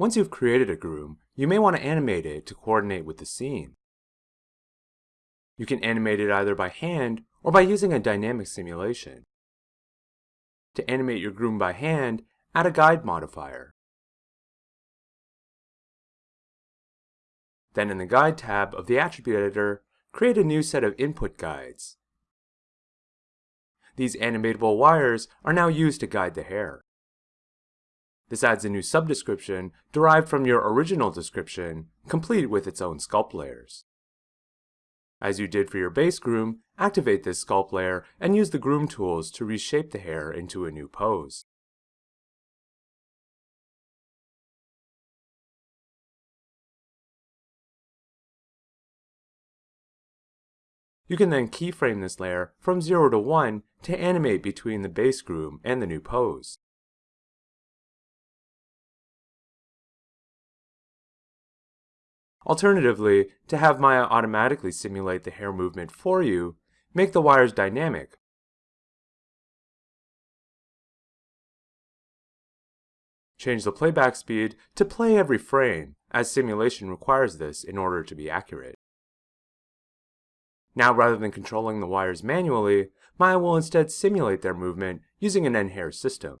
Once you've created a groom, you may want to animate it to coordinate with the scene. You can animate it either by hand or by using a dynamic simulation. To animate your groom by hand, add a guide modifier. Then in the Guide tab of the Attribute Editor, create a new set of input guides. These animatable wires are now used to guide the hair. This adds a new subdescription derived from your original description, complete with its own sculpt layers. As you did for your base groom, activate this sculpt layer and use the groom tools to reshape the hair into a new pose. You can then keyframe this layer from 0 to 1 to animate between the base groom and the new pose. Alternatively, to have Maya automatically simulate the hair movement for you, make the wires dynamic. Change the playback speed to play every frame, as simulation requires this in order to be accurate. Now rather than controlling the wires manually, Maya will instead simulate their movement using an n-hair system.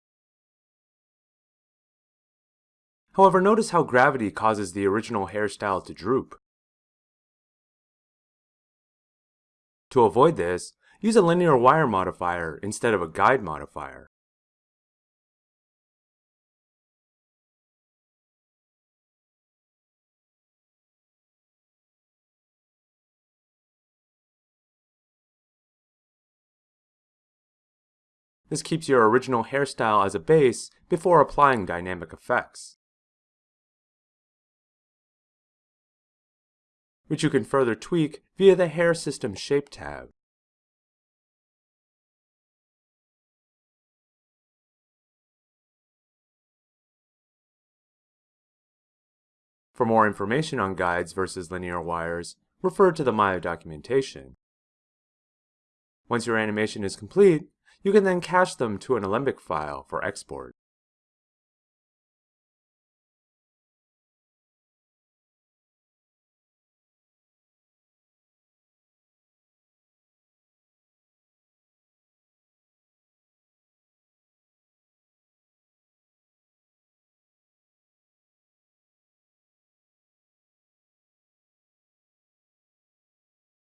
However, notice how gravity causes the original hairstyle to droop. To avoid this, use a linear wire modifier instead of a guide modifier. This keeps your original hairstyle as a base before applying dynamic effects. Which you can further tweak via the Hair System Shape tab. For more information on guides versus linear wires, refer to the Maya documentation. Once your animation is complete, you can then cache them to an Alembic file for export.